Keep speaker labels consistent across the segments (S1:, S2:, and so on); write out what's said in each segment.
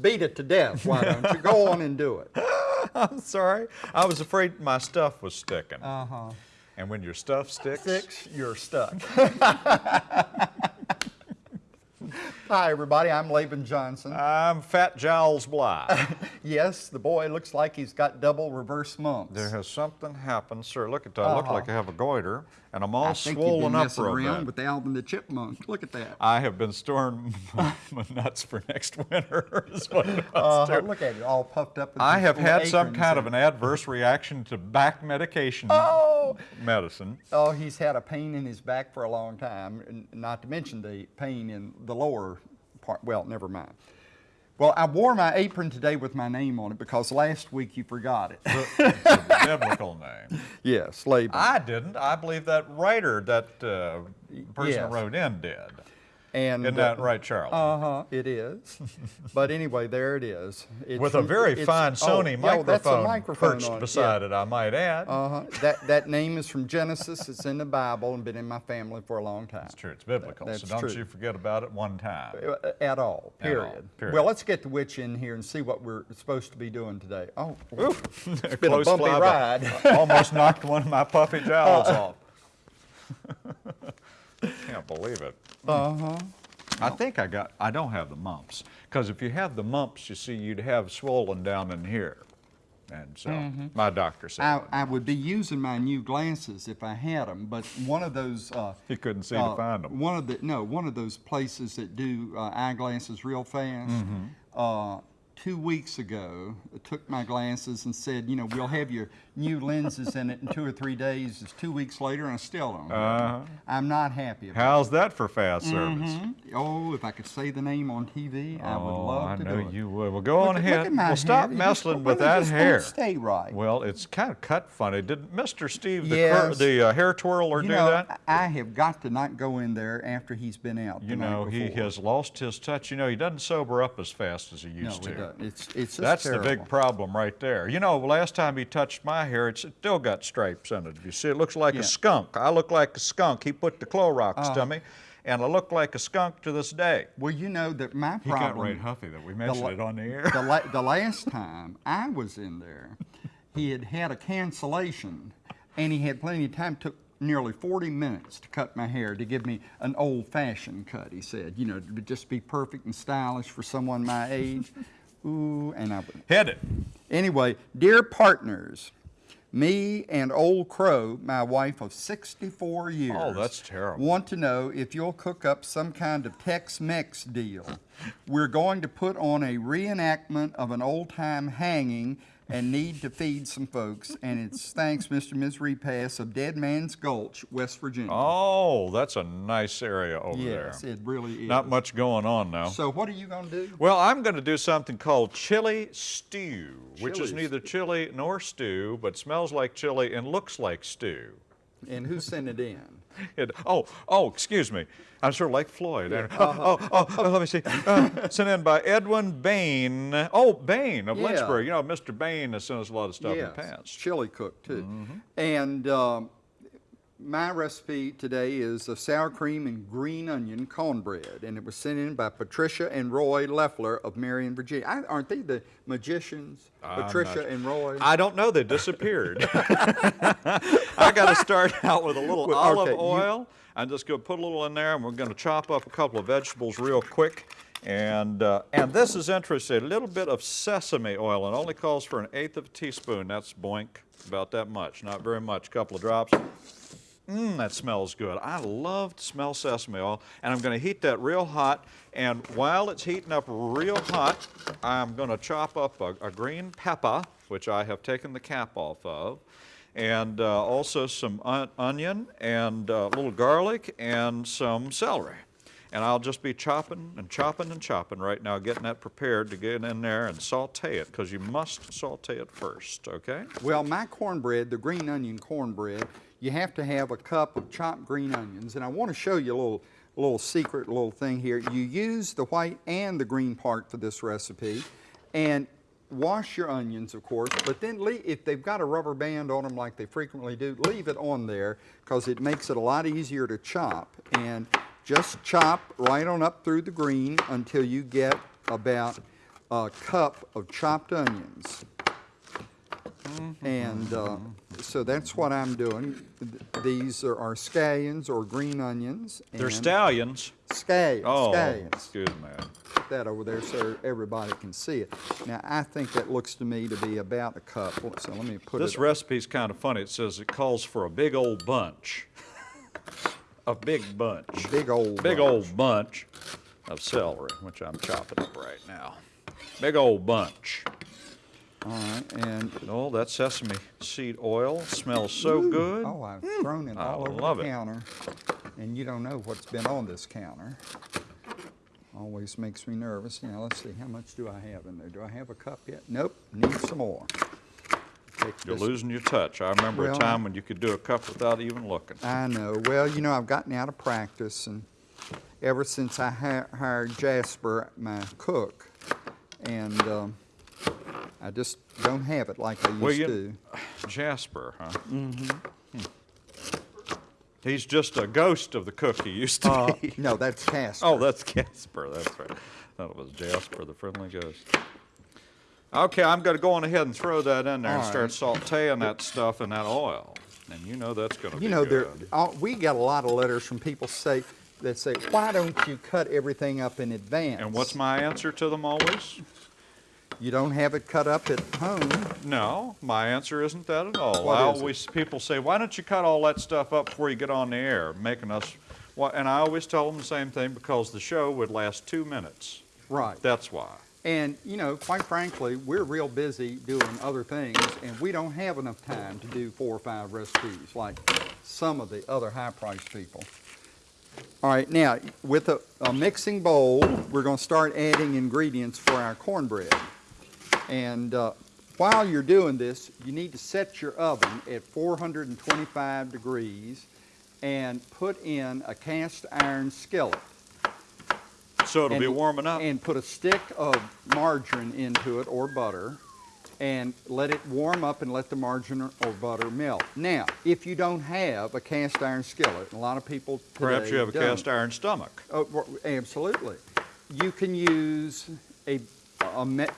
S1: just beat it to death, why don't you? Go on and do it.
S2: I'm sorry. I was afraid my stuff was sticking.
S1: Uh-huh.
S2: And when your stuff sticks,
S1: Six, you're stuck. Hi, everybody. I'm Laban Johnson.
S2: I'm Fat Giles Bly.
S1: Yes, the boy looks like he's got double reverse mumps.
S2: there has something happened, sir. Look at that. I look
S1: Uh-huh.
S2: like I have a goiter, and I'm all
S1: I think you've
S2: swollen
S1: been
S2: up
S1: messing around with Alvin the Chipmunk. Look at that.
S2: I have been storing my, nuts for next winter. is what I was
S1: Uh, look at it, all puffed up.
S2: I have had some kind of an adverse reaction to back medication
S1: Oh,
S2: medicine.
S1: oh, he's had a pain in his back for a long time, not to mention the pain in the lower part. Well, never mind. Well, I wore my apron today with my name on it because last week you forgot it.
S2: It's a biblical name.
S1: yes, Laban.
S2: I didn't. I believe that writer, that uh, person
S1: Yes.
S2: who wrote in did.
S1: And
S2: Isn't that right, Charlie?
S1: Uh huh. It is. but anyway, there it is. It's
S2: With a very fine
S1: oh,
S2: Sony
S1: yeah, that's a
S2: microphone,
S1: microphone
S2: perched
S1: it,
S2: beside it, I might add.
S1: Uh huh. That that name is from Genesis. It's in the Bible and been in my family for a long time.
S2: It's true. It's biblical.
S1: that's
S2: so don't
S1: true.
S2: you forget about it one time.
S1: Uh, At all.
S2: At all,
S1: Period.
S2: period.
S1: Well, let's get the witch in here and see what we're supposed to be doing today. Oh,
S2: It's
S1: been a bumpy ride.
S2: almost knocked one of my puffy jowls off. Can't believe it.
S1: Uh huh.
S2: I think I got, I don't have the mumps. Because if you have the mumps, you see, you'd have swollen down in here. And so,
S1: Mm-hmm.
S2: my doctor said,
S1: I, I would be using my new glasses if I had them, but one of those. Uh,
S2: he couldn't see
S1: uh,
S2: to find them.
S1: One of the no, one of those places that do uh, eyeglasses real fast.
S2: Mm-hmm.
S1: Uh, two weeks ago, took my glasses and said, you know, we'll have your new lenses in it in two or three days. It's two weeks later, and I still don't. Them. I'm not happy about.
S2: How's that for fast service?
S1: Mhm. Oh, if I could say the name on TV, I would
S2: oh,
S1: love
S2: I
S1: to
S2: know
S1: do it.
S2: you would. Well, go
S1: Look
S2: on ahead.
S1: Look at my
S2: well, stop
S1: hair. It
S2: messing with that hair.
S1: Stay right.
S2: Well, it's kind of cut funny. Did Mr. Steve, the, cur-
S1: Yes.
S2: the uh, hair twirler,
S1: you
S2: do
S1: know,
S2: that?
S1: I have got to not go in there after he's been out.
S2: You know, he has lost his touch. You know, he doesn't sober up as fast as he
S1: No,
S2: used
S1: it
S2: to.
S1: It's it's
S2: That's
S1: terrible.
S2: the big problem right there. You know, last time he touched my hair, it's still got stripes in it. You see, it looks like
S1: Yeah.
S2: a skunk. I look like a skunk. He put the Clorox
S1: Uh-huh.
S2: to me, and I look like a skunk to this day.
S1: Well, you know that my problem.
S2: He got right huffy that we mentioned it on the air.
S1: The, la- the last time I was in there, he had had a cancellation, and he had plenty of time. Took nearly 40 minutes to cut my hair to give me an old-fashioned cut. He said, you know, to just be perfect and stylish for someone my age. Ooh, and I.
S2: Hit it.
S1: Anyway, dear partners, me and Old Crow, my wife of 64 years,
S2: Oh, that's terrible.
S1: want to know if you'll cook up some kind of Tex-Mex deal. We're going to put on a reenactment of an old-time hanging and need to feed some folks. And it's thanks, Mr. and Ms. Repass of Dead Man's Gulch, West Virginia.
S2: Oh, that's a nice area over there.
S1: yes,
S2: there.
S1: it really is.
S2: Not much going on now.
S1: So what are you going to do?
S2: Well, I'm going to do something called chili stew, which is
S1: Chili
S2: neither chili nor stew, but smells like chili and looks like stew.
S1: And who sent it in?
S2: It, oh, oh, excuse me. I'm sort of like Floyd. Oh, oh, oh, oh, let me see. Uh, sent in by Edwin Bain. Oh, Bain of
S1: Yeah.
S2: Lynchburg. You know, Mr. Bain has sent us a lot of stuff in the past.
S1: chili cook too.
S2: Mm-hmm.
S1: And um, my recipe today is a sour cream and green onion cornbread, and it was sent in by Patricia and Roy Leffler of Marion, Virginia. I, aren't they the magicians,
S2: I'm
S1: Patricia and Roy?
S2: I don't know. They disappeared. I got to start out with a little
S1: Well,
S2: olive
S1: okay, you-
S2: oil. I'm just going to put a little in there, and we're going to chop up a couple of vegetables real quick. And uh, and this is interesting. A little bit of sesame oil. It only calls for an eighth of a teaspoon. That's boink, about that much. Not very much. A couple of drops. Mmm, that smells good. I love to smell sesame oil, and I'm going to heat that real hot. And while it's heating up real hot, I'm going to chop up a, a green pepper, which I have taken the cap off of, and uh, also some on- onion and uh, a little garlic and some celery. And I'll just be chopping and chopping and chopping right now, getting that prepared to get in there and saute it, because you must saute it first, okay?
S1: Well, my cornbread, the green onion cornbread, you have to have a cup of chopped green onions. And I want to show you a little, little secret little thing here. You use the white and the green part for this recipe. And wash your onions, of course, but then leave, if they've got a rubber band on them like they frequently do, leave it on there because it makes it a lot easier to chop. And just chop right on up through the green until you get about a cup of chopped onions. And uh, so that's what I'm doing. Th- These are are scallions or green onions.
S2: They're stallions.
S1: Scallions,
S2: Oh,
S1: scallions.
S2: excuse me.
S1: Put that over there so everybody can see it. Now, I think that looks to me to be about a cup. So let me put
S2: This
S1: it.
S2: recipe's kind of funny. It says it calls for a big old bunch. A big bunch.
S1: Big old
S2: Big
S1: bunch.
S2: old bunch of celery, which I'm chopping up right now. Big old bunch.
S1: All right, and,
S2: Oh, that sesame seed oil smells so good.
S1: oh, I've thrown it
S2: I
S1: all over
S2: love
S1: the
S2: it.
S1: counter. And you don't know what's been on this counter. Always makes me nervous. Now, let's see, how much do I have in there? Do I have a cup yet? Nope, need some more. Take
S2: You're losing your touch. I remember a time when you could do a cup without even looking.
S1: I know. Well, you know, I've gotten out of practice, and ever since I hi- hired Jasper, my cook, and um, I just don't have it like I used
S2: Well, you-
S1: to.
S2: Jasper, huh? Mm-hmm. He's just a ghost of the cook he used to
S1: Uh,
S2: be.
S1: no, that's Casper.
S2: Oh, that's Casper, that's right. I thought it was Jasper, the friendly ghost. Okay, I'm gonna go on ahead and throw that in there and
S1: All
S2: start sauteing that stuff in that oil. And you know that's gonna be
S1: You know, there,
S2: good.
S1: uh, we get a lot of letters from people say that say, "Why don't you cut everything up in advance?"
S2: And what's my answer to them always?
S1: You don't have it cut up at home.
S2: No, my answer isn't that at all.
S1: What
S2: I
S1: is it?
S2: people say, why don't you cut all that stuff up before you get on the air, making us, why- and I always tell them the same thing, because the show would last two minutes.
S1: Right.
S2: That's why.
S1: And, you know, quite frankly, we're real busy doing other things, and we don't have enough time to do four or five recipes like some of the other high-priced people. All right, now, with a, a mixing bowl, we're going to start adding ingredients for our cornbread. And uh, while you're doing this, you need to set your oven at 425 degrees and put in a cast iron skillet.
S2: So it'll be
S1: And-
S2: warming up.
S1: And put a stick of margarine into it or butter and let it warm up and let the margarine or- butter melt. Now, if you don't have a cast iron skillet, and a lot of people
S2: Perhaps you have a
S1: don't.
S2: cast iron stomach.
S1: Oh, absolutely. You can use a,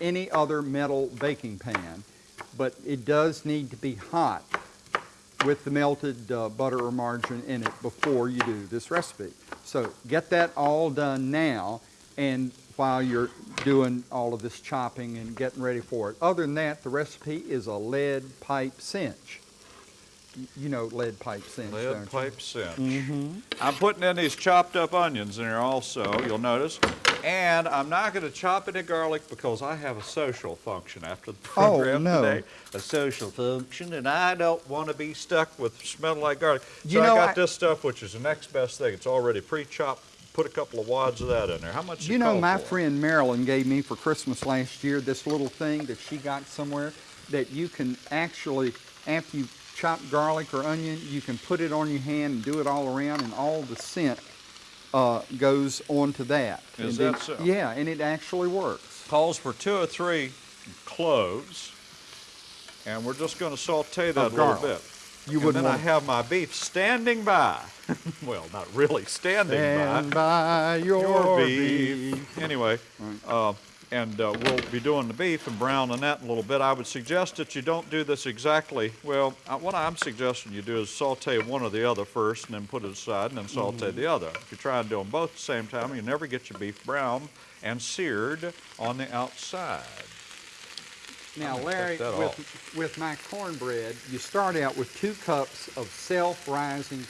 S1: any other metal baking pan, but it does need to be hot with the melted uh, butter or margarine in it before you do this recipe. So get that all done now, and while you're doing all of this chopping and getting ready for it. Other than that, the recipe is a lead pipe cinch. You know lead pipe cinch, don't
S2: Lead pipe cinch.
S1: Mm-hmm.
S2: I'm putting in these chopped up onions in here also, you'll notice. And I'm not gonna chop any garlic because I have a social function after the
S1: Oh,
S2: program
S1: no.
S2: today. A social function, and I don't wanna be stuck with smelling like garlic.
S1: You
S2: So I got
S1: I-
S2: this stuff, which is the next best thing. It's already pre-chopped. Put a couple of wads of that in there. How much does
S1: You know, my
S2: for?
S1: friend Marilyn gave me for Christmas last year this little thing that she got somewhere that you can actually, after you chop garlic or onion, you can put it on your hand and do it all around, and all the scent uh, goes onto that.
S2: Is
S1: And
S2: that
S1: it-
S2: so?
S1: Yeah, and it actually works.
S2: calls for two or three cloves, and we're just going to saute that a little bit.
S1: You
S2: and
S1: wouldn't
S2: then I have my beef standing by. well, not really standing
S1: stand
S2: by.
S1: by your,
S2: Your
S1: beef.
S2: beef. Anyway, uh, and uh, we'll be doing the beef and browning that in a little bit. I would suggest that you don't do this exactly. Well, uh, what I'm suggesting you do is saute one or the other first, and then put it aside, and then saute
S1: Mm-hmm.
S2: the other. If you try and do them both at the same time, you never get your beef brown and seared on the outside.
S1: Now, Larry, with, with my cornbread, you start out with two cups of self-rising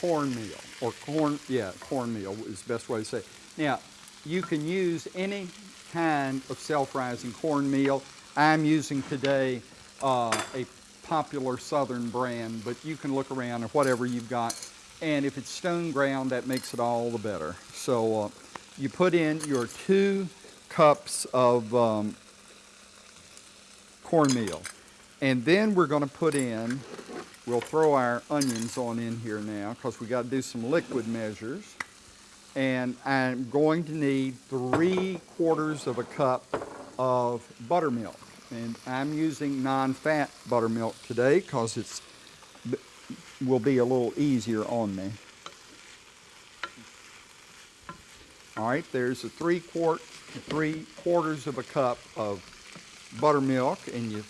S1: cornmeal, or corn, yeah, cornmeal is the best way to say it. Now, you can use any kind of self-rising cornmeal. I'm using today uh, a popular southern brand, but you can look around at whatever you've got. And if it's stone ground, that makes it all the better. So uh, you put in your two cups of um, cornmeal. And then we're going to put in, we'll throw our onions on in here now because we got to do some liquid measures. And I'm going to need three quarters of a cup of buttermilk. And I'm using non-fat buttermilk today because it's will be a little easier on me. All right, there's a three quart three quarters of a cup of buttermilk and you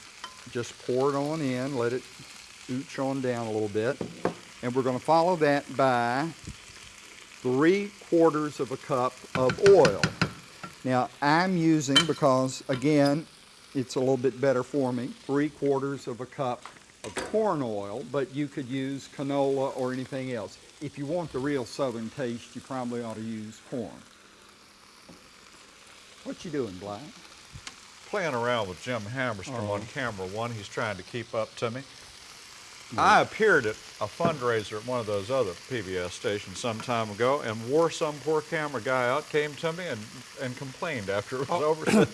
S1: just pour it on in, let it ooch on down a little bit. And we're gonna follow that by three quarters of a cup of oil. Now I'm using, because again, it's a little bit better for me, three quarters of a cup of corn oil, but you could use canola or anything else. If you want the real southern taste, you probably ought to use corn. What you doing, Black?
S2: Playing around with Jim Hammerstrom uh-huh. on
S1: Oh.
S2: camera one, he's trying to keep up to me. I appeared at a fundraiser at one of those other PBS stations some time ago and wore some poor camera guy out, came to me and, and complained after it was
S1: Oh.
S2: over. Said-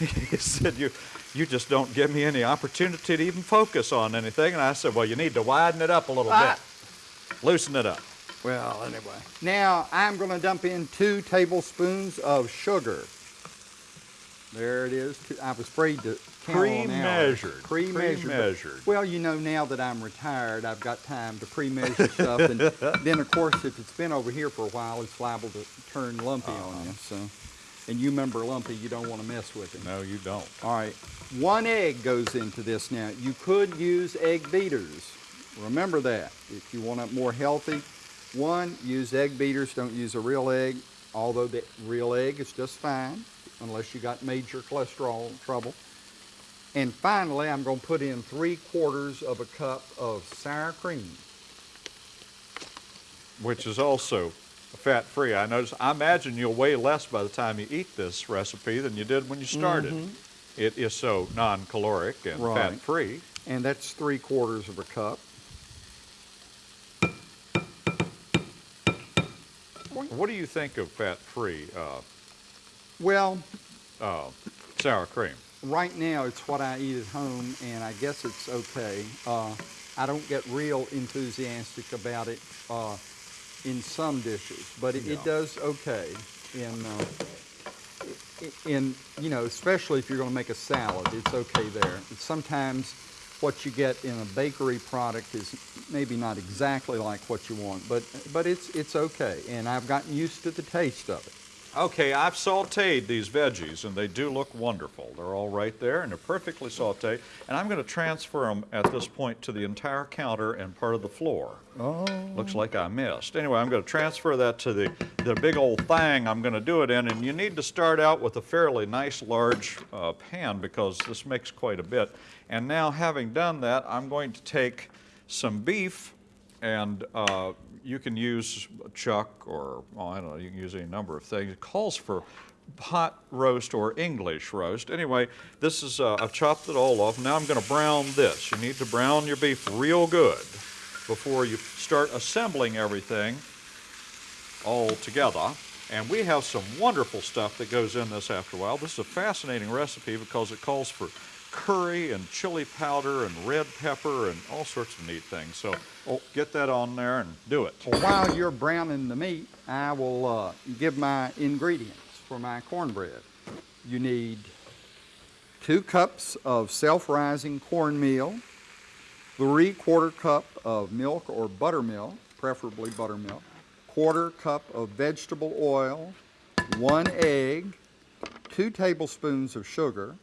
S2: he said, you, you just don't give me any opportunity to even focus on anything. And I said, well, you need to widen it up a little
S1: Ah.
S2: bit. Loosen it up.
S1: Well, anyway. Now I'm going to dump in two tablespoons of sugar. There it is. I was afraid to.
S2: Pre-measured.
S1: Pre-measured.
S2: Pre-measured.
S1: Well, you know, now that I'm retired, I've got time to pre-measure stuff, and then of course, if it's been over here for a while, it's liable to turn lumpy oh, on you. So, and you remember lumpy, you don't want to mess with it.
S2: No, you don't.
S1: All right, one egg goes into this now. You could use egg beaters. Remember that. If you want it more healthy, one, use egg beaters. Don't use a real egg, although the real egg is just fine, unless you got major cholesterol trouble. And finally, I'm going to put in three quarters of a cup of sour cream.
S2: which is also fat-free. I notice, I imagine you'll weigh less by the time you eat this recipe than you did when you started. It is so non-caloric and
S1: Right.
S2: fat-free.
S1: And that's three quarters of a cup.
S2: What do you think of fat-free uh,
S1: Well,
S2: uh, sour cream?
S1: right now it's what I eat at home, and I guess it's okay. Uh, I don't get real enthusiastic about it uh, in some dishes, but it,
S2: Yeah.
S1: it does okay in, uh, in you know, especially if you're going to make a salad, it's okay there. Sometimes what you get in a bakery product is maybe not exactly like what you want, but but it's it's okay, and I've gotten used to the taste of it.
S2: Okay, I've sauteed these veggies, and they do look wonderful. They're all right there, and they're perfectly sauteed. And I'm going to transfer them at this point to the entire counter and part of the floor.
S1: Oh.
S2: Looks like I missed. Anyway, I'm going to transfer that to the, the big old thing I'm going to do it in, and you need to start out with a fairly nice large uh, pan because this makes quite a bit. And now, having done that, I'm going to take some beef, and uh, you can use chuck or, I don't know, you can use any number of things. It calls for hot roast or English roast. Anyway, this is, uh, I've chopped it all off. Now I'm going to brown this. You need to brown your beef real good before you start assembling everything all together. And we have some wonderful stuff that goes in this after a while. This is a fascinating recipe because it calls for curry and chili powder and red pepper and all sorts of neat things. So oh, get that on there and do it.
S1: Well, while you're browning the meat, I will uh, give my ingredients for my cornbread. You need two cups of self-rising cornmeal, three quarter cup of milk or buttermilk, preferably buttermilk, quarter cup of vegetable oil, one egg, two tablespoons of sugar,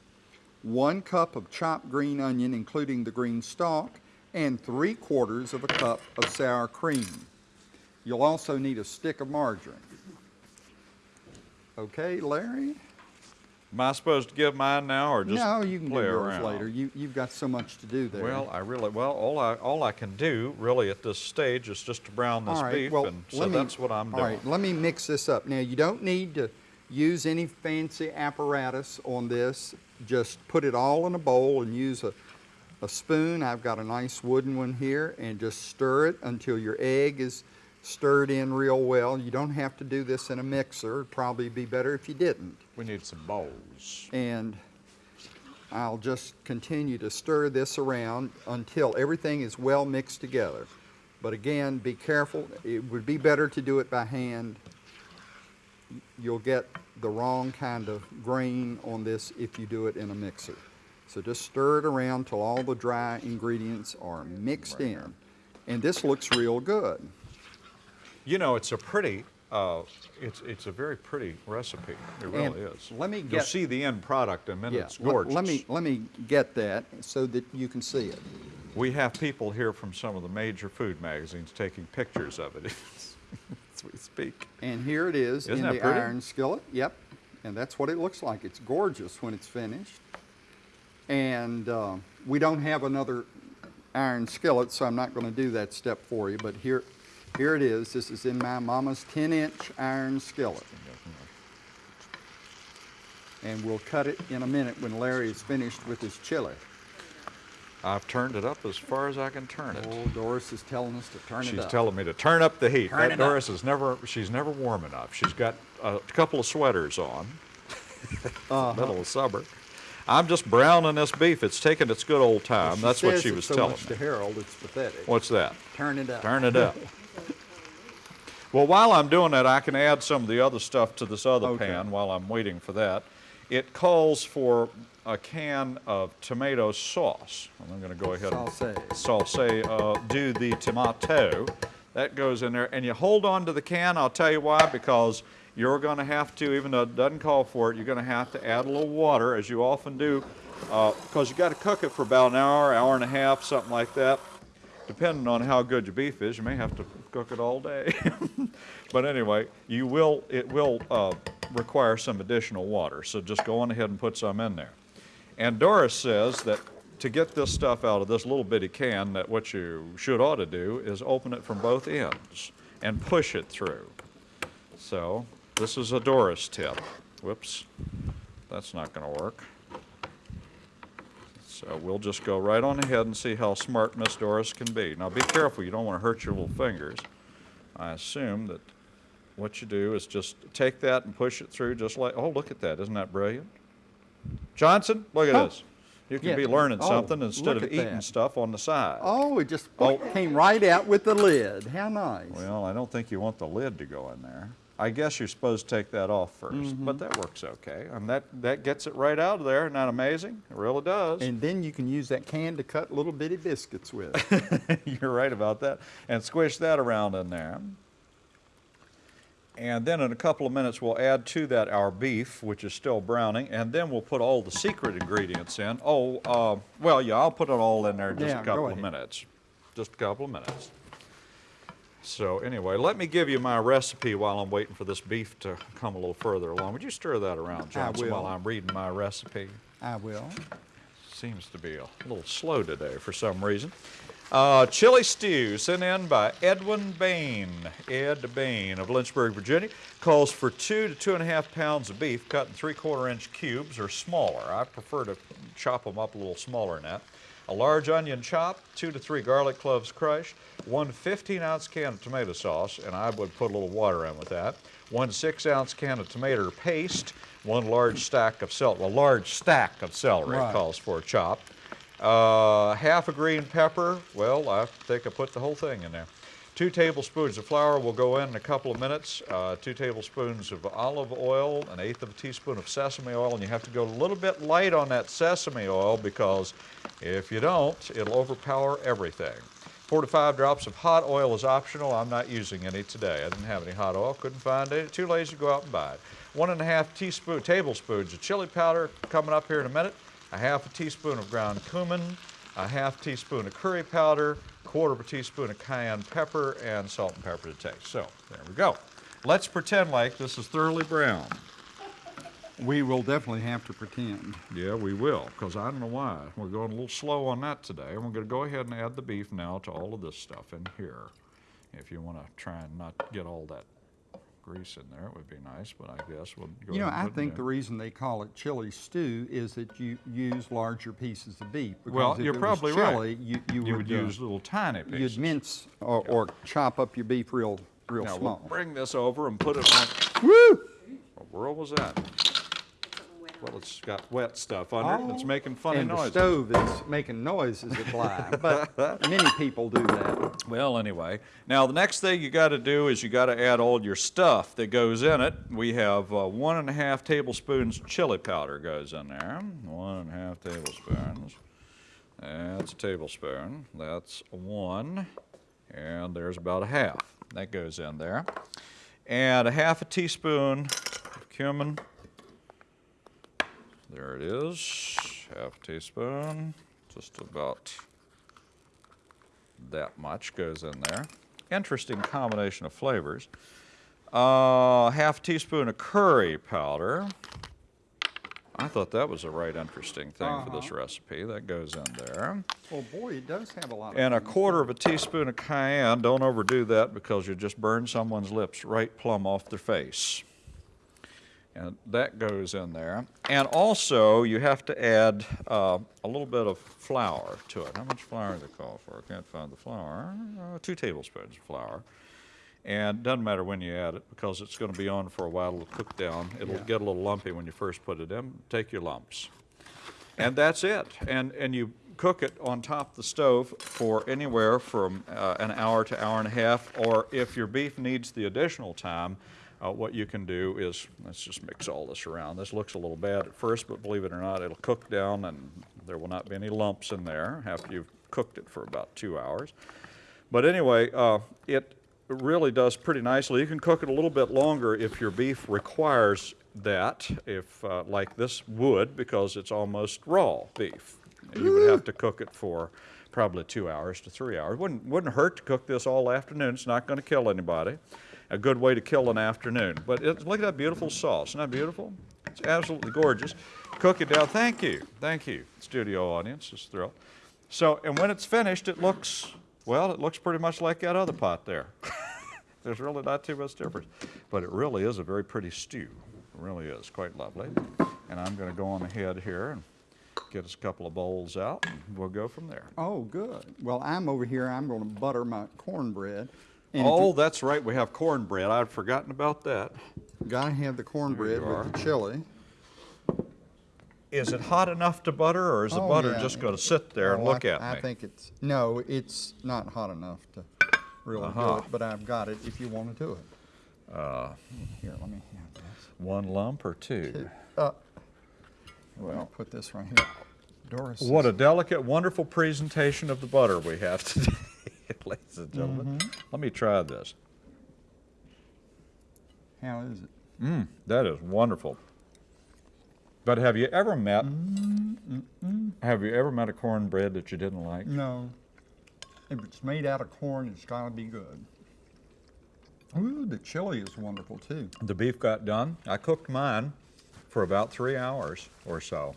S1: one cup of chopped green onion, including the green stalk, and three quarters of a cup of sour cream. You'll also need a stick of margarine. Okay, Larry?
S2: Am I supposed to give mine now or just
S1: No, you can do
S2: play
S1: yours
S2: around?
S1: later. You, you've got so much to do there.
S2: Well, I really, well, all I, all I can do really at this stage is just to brown this
S1: All right,
S2: beef,
S1: well,
S2: and so
S1: me-
S2: that's what I'm
S1: All
S2: doing.
S1: right, let me mix this up. Now, you don't need to use any fancy apparatus on this. Just put it all in a bowl and use a, a spoon. I've got a nice wooden one here, and just stir it until your egg is stirred in real well. You don't have to do this in a mixer. It'd probably be better if you didn't.
S2: We need some bowls.
S1: and I'll just continue to stir this around until everything is well mixed together. But again, be careful. It would be better to do it by hand. You'll get the wrong kind of grain on this if you do it in a mixer. So just stir it around till all the dry ingredients are mixed in. And this looks real good.
S2: You know, it's a pretty uh, it's, it's a very pretty recipe. It
S1: And
S2: really is.
S1: let me get, You'll
S2: see the end product in a minute.
S1: Yeah,
S2: It's
S1: let-
S2: gorgeous.
S1: Let me, let me get that so that you can see it.
S2: We have people here from some of the major food magazines taking pictures of it we speak.
S1: And here it is
S2: Isn't
S1: in the
S2: pretty?
S1: iron skillet. Yep. And that's what it looks like. It's gorgeous when it's finished. And uh, we don't have another iron skillet, so I'm not going to do that step for you. But here, here it is. This is in my mama's 10-inch iron skillet. And we'll cut it in a minute when Larry is finished with his chili.
S2: I've turned it up as far as I can turn it.
S1: Oh, Doris is telling us to turn it up.
S2: She's telling me to turn up the heat.
S1: Turn
S2: that
S1: it up.
S2: Doris is never, she's never warm enough. She's got a couple of sweaters on.
S1: Uh-huh.
S2: Middle of summer. I'm just browning this beef. It's taking its good old time. That's what she was
S1: so
S2: telling
S1: much
S2: me.
S1: to Harold, it's pathetic.
S2: What's that?
S1: Turn it up.
S2: Turn it up. well, while I'm doing that, I can add some of the other stuff to this other
S1: Okay.
S2: pan while I'm waiting for that. It calls for a can of tomato sauce. And I'm going to go ahead
S1: Sauce.
S2: and sauce, uh, do the tomato. That goes in there. And you hold on to the can. I'll tell you why. Because you're going to have to, even though it doesn't call for it, you're going to have to add a little water, as you often do, because you got to cook it for about an hour, hour and a half, something like that depending on how good your beef is, you may have to cook it all day. but anyway, you will, it will uh, require some additional water. So just go on ahead and put some in there. And Doris says that to get this stuff out of this little bitty can, that what you should ought to do is open it from both ends and push it through. So this is a Doris tip. Whoops, that's not going to work. So we'll just go right on ahead and see how smart Miss Doris can be. Now be careful, you don't want to hurt your little fingers. I assume that what you do is just take that and push it through just like, oh, look at that, isn't that brilliant? Johnson, look at
S1: Oh.
S2: this. You can
S1: Yeah.
S2: be learning
S1: Oh,
S2: something instead of eating
S1: that.
S2: stuff on the side.
S1: Oh, it just
S2: Oh.
S1: came right out with the lid. How nice.
S2: Well, I don't think you want the lid to go in there. I guess you're supposed to take that off 1st
S1: Mm-hmm.
S2: but that works okay. And that, that gets it right out of there. Isn't that amazing? It really does.
S1: And then you can use that can to cut little bitty biscuits with.
S2: You're right about that. And squish that around in there. And then in a couple of minutes, we'll add to that our beef, which is still browning, and then we'll put all the secret ingredients in. Oh, uh, well, yeah, I'll put it all in there in just
S1: Yeah,
S2: a couple of minutes. Just a couple of minutes. So anyway, let me give you my recipe while I'm waiting for this beef to come a little further along. Would you stir that around, Johnson, while. I'm reading my recipe?
S1: I will.
S2: Seems to be a little slow today for some reason. Uh, chili stew sent in by Edwin Bain. Ed Bain of Lynchburg, Virginia. Calls for two to two and a half pounds of beef cut in three quarter inch cubes or smaller. I prefer to chop them up a little smaller than that. A large onion chopped, two to three garlic cloves crushed, one 15 ounce can of tomato sauce, and I would put a little water in with that. One six ounce can of tomato paste, one large stack of celery, a large stack of celery
S1: Right.
S2: calls for chopped. Uh, half a green pepper. Well, I think I put the whole thing in there. Two tablespoons of flour will go in in a couple of minutes. Uh, two tablespoons of olive oil, an eighth of a teaspoon of sesame oil, and you have to go a little bit light on that sesame oil because if you don't, it'll overpower everything. Four to five drops of hot oil is optional. I'm not using any today. I didn't have any hot oil, couldn't find any. Too lazy to go out and buy it. One and a half teaspoon, tablespoons of chili powder coming up here in a minute. A half a teaspoon of ground cumin, a half teaspoon of curry powder, quarter of a teaspoon of cayenne pepper, and salt and pepper to taste. So there we go. Let's pretend like this is thoroughly brown.
S1: We will definitely have to pretend.
S2: Yeah, we will, because I don't know why. We're going a little slow on that today. And we're going to go ahead and add the beef now to all of this stuff in here. If you want to try and not get all that grease in there, it would be nice, but I guess we'll go
S1: You know, I think the reason they call it chili stew is that you use larger pieces of beef.
S2: Well, you're probably right.
S1: You, you,
S2: You
S1: would,
S2: would
S1: uh,
S2: use little tiny pieces.
S1: You'd mince or, or chop up your beef real, real
S2: Now, we'll
S1: small.
S2: bring this over and put it on.
S1: Woo!
S2: What world was that? Well, it's got wet stuff under it. It's making funny
S1: Oh, and
S2: noises.
S1: the stove is making noises at live, but many people do that.
S2: Well, anyway, now the next thing you got to do is you got to add all your stuff that goes in it. We have uh, one and a half tablespoons chili powder goes in there. One and a half tablespoons. That's a tablespoon. That's one, and there's about a half that goes in there. and a half a teaspoon of cumin. There it is, half a teaspoon, just about that much goes in there. Interesting combination of flavors. Uh, half teaspoon of curry powder. I thought that was a right interesting thing for this recipe. That goes in there.
S1: Well, boy, it does have a lot of.
S2: And a quarter of a teaspoon of cayenne. Don't overdo that because you just burn someone's lips right plumb off their face. And that goes in there. And also, you have to add uh, a little bit of flour to it. How much flour do they call for? I can't find the flour. Uh, two tablespoons of flour. And it doesn't matter when you add it because it's going to be on for a while. It'll cook down. It'll
S1: Yeah.
S2: get a little lumpy when you first put it in. Take your lumps. And that's it. And, and you cook it on top of the stove for anywhere from uh, an hour to hour and a half, or if your beef needs the additional time, uh, what you can do is, let's just mix all this around. This looks a little bad at first, but believe it or not, it'll cook down and there will not be any lumps in there after you've cooked it for about two hours. But anyway, uh, it really does pretty nicely. You can cook it a little bit longer if your beef requires that, if, uh, like this would, because it's almost raw beef. You would have to cook it for probably two hours to three hours. Wouldn't, wouldn't hurt to cook this all afternoon. It's not going to kill anybody. A good way to kill an afternoon. But look at that beautiful sauce. Isn't that beautiful? It's absolutely gorgeous. Cook it down. Thank you. Thank you, studio audience. Just thrilled. So, and when it's finished, it looks, well, it looks pretty much like that other pot there. There's really not too much difference. But it really is a very pretty stew. It really is quite lovely. And I'm going to go on ahead here and get us a couple of bowls out, and we'll go from there.
S1: Oh, good. Well, I'm over here, I'm gonna butter my cornbread. And
S2: Oh, that's right, we have cornbread. I'd forgotten about that.
S1: Gotta have the cornbread with the chili.
S2: Is it hot enough to butter, or is the
S1: Oh,
S2: butter
S1: yeah.
S2: just going to sit there and
S1: Oh, I-
S2: look at
S1: I
S2: me?
S1: I think it's, no, it's not hot enough to really
S2: Uh-huh.
S1: do it, but I've got it if you wanna do it.
S2: Uh,
S1: Here, let me have this.
S2: One lump or two?
S1: Uh, Well, I'll put this right here. Doris.
S2: What a delicate, wonderful presentation of the butter we have today, ladies and gentlemen.
S1: Mm-hmm.
S2: Let me try this.
S1: How is it?
S2: Mm, that is wonderful. But have you ever met,
S1: Mm-hmm.
S2: have you ever met a cornbread that you didn't like?
S1: No. If it's made out of corn, it's gotta be good. Ooh, the chili is wonderful too.
S2: The beef got done. I cooked mine for about three hours or so.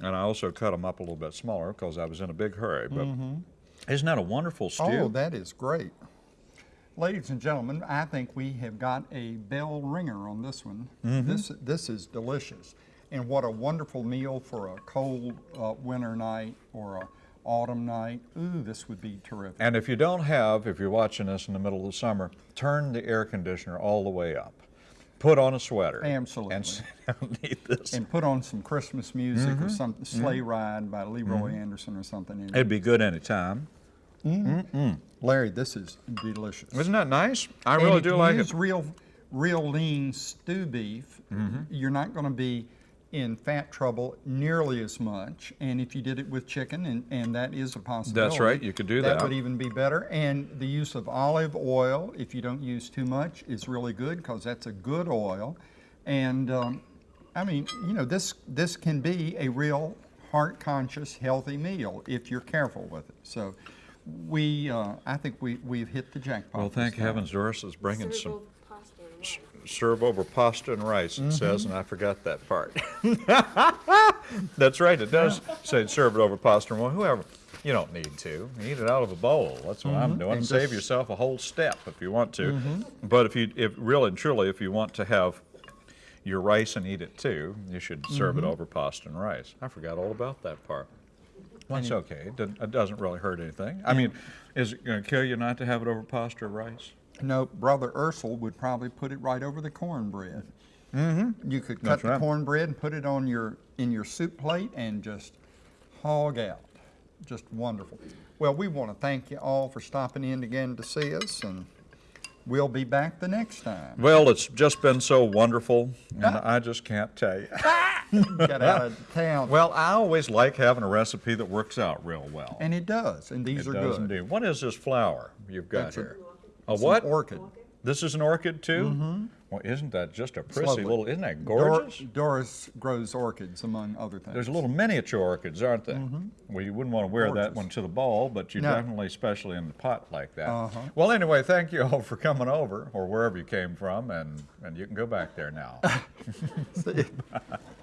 S2: And I also cut them up a little bit smaller because I was in a big hurry. But isn't that a wonderful stew?
S1: Mm-hmm. Oh, that is great. Ladies and gentlemen, I think we have got a bell ringer on this one.
S2: Mm-hmm.
S1: This, this is delicious. And what a wonderful meal for a cold uh, winter night or a autumn night. Ooh, this would be terrific.
S2: And if you don't have, if you're watching this in the middle of the summer, turn the air conditioner all the way up. Put on a sweater.
S1: Absolutely.
S2: And sit down and eat this.
S1: And put on some Christmas music
S2: Mm-hmm.
S1: or some Sleigh Ride by Leroy Anderson or something. in it.
S2: It'd be good anytime.
S1: Larry, this is delicious.
S2: Isn't that nice? I
S1: And
S2: really
S1: if
S2: do
S1: you
S2: like
S1: use
S2: it.
S1: real, real lean stew beef,
S2: Mm-hmm.
S1: you're not going to be in fat trouble nearly as much. And if you did it with chicken, and, and that is a possibility.
S2: That's right, you could do that.
S1: That would even be better. And the use of olive oil, if you don't use too much, is really good because that's a good oil. And um, I mean, you know, this this can be a real heart-conscious, healthy meal if you're careful with it. So. We, uh, I think we, we've hit the jackpot.
S2: Well, thank heavens Doris is bringing some
S3: Cerebral pasta and rice.
S2: Serve over pasta and rice,
S1: Mm-hmm.
S2: it says, and I forgot that part. That's right, it does say serve it over pasta and well, whoever. You don't need to. Eat it out of a bowl. That's what I'm doing.
S1: Mm-hmm. And
S2: Save
S1: Mm-hmm.
S2: yourself a whole step if you want to. But if you, if really and truly, if you want to have your rice and eat it too, you should serve
S1: Mm-hmm.
S2: it over pasta and rice. I forgot all about that part. Well, it's okay. It doesn't, it doesn't really hurt anything. I mean, is it going to kill you not to have it over pasta or rice?
S1: No, Brother Ursel would probably put it right over the cornbread. Mm-hmm. You could cut
S2: That's
S1: the
S2: right.
S1: cornbread and put it on your in your soup plate and just hog out. Just wonderful. Well, we want to thank you all for stopping in again to see us, and we'll be back the next time.
S2: Well, it's just been so wonderful, and I just can't tell you.
S1: Get out of town.
S2: Well, I always like having a recipe that works out real well.
S1: and it does, and these
S2: it
S1: are
S2: does
S1: good.
S2: indeed. What is this flower you've got
S1: That's
S2: here? A
S1: Some
S2: what?
S1: Orchid.
S2: This is an orchid too? Well, isn't that just a prissy
S1: lovely.
S2: little, isn't that
S1: Dor-
S2: gorgeous?
S1: Doris grows orchids, among other things.
S2: There's little miniature orchids, aren't they? Well, you wouldn't want to wear that one to the ball, but you
S1: No.
S2: definitely, especially in the pot like that.
S1: Uh-huh.
S2: Well, anyway, thank you all for coming over, or wherever you came from, and, and you can go back there now.
S1: See?